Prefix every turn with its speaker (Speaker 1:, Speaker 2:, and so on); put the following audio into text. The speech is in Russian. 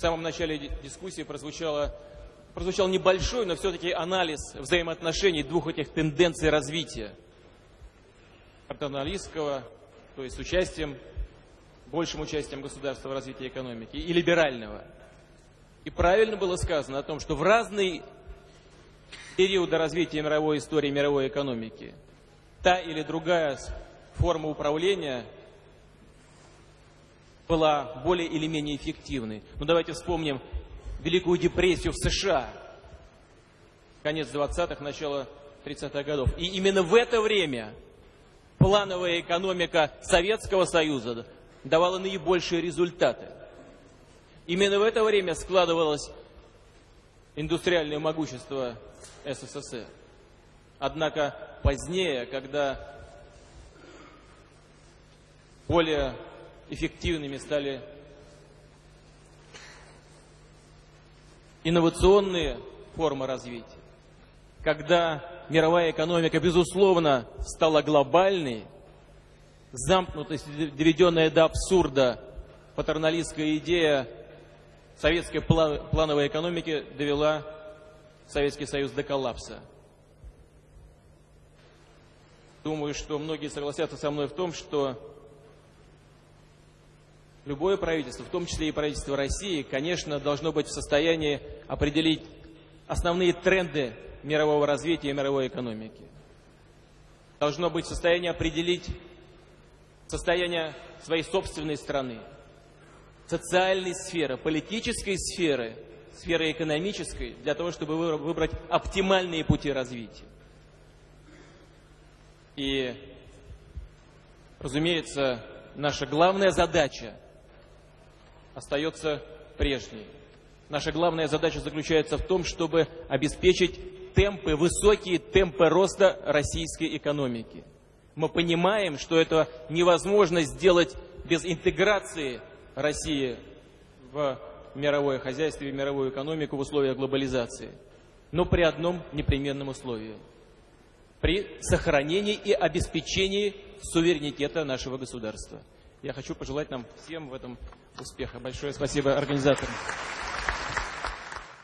Speaker 1: В самом начале дискуссии прозвучало, прозвучал небольшой, но все-таки анализ взаимоотношений двух этих тенденций развития. Капиталистского, то есть с участием, большим участием государства в развитии экономики, и либерального. И правильно было сказано о том, что в разные периоды развития мировой истории, мировой экономики, та или другая форма управления была более или менее эффективной. Ну давайте вспомним Великую депрессию в США, конец 20-х, начало 30-х годов. И именно в это время плановая экономика Советского Союза давала наибольшие результаты. Именно в это время складывалось индустриальное могущество СССР. Однако позднее, когда более эффективными стали инновационные формы развития, когда мировая экономика, безусловно, стала глобальной, замкнутость, доведенная до абсурда, патерналистская идея советской плановой экономики довела Советский Союз до коллапса. Думаю, что многие согласятся со мной в том, что любое правительство, в том числе и правительство России, конечно, должно быть в состоянии определить основные тренды мирового развития и мировой экономики. Должно быть в состоянии определить состояние своей собственной страны, социальной сферы, политической сферы, сферы экономической, для того, чтобы выбрать оптимальные пути развития. И, разумеется, наша главная задача остается прежней. Наша главная задача заключается в том, чтобы обеспечить темпы, высокие темпы роста российской экономики. Мы понимаем, что это невозможно сделать без интеграции России в мировое хозяйство и мировую экономику в условиях глобализации. Но при одном непременном условии. При сохранении и обеспечении суверенитета нашего государства. Я хочу пожелать нам всем в этом успеха. Большое спасибо организаторам.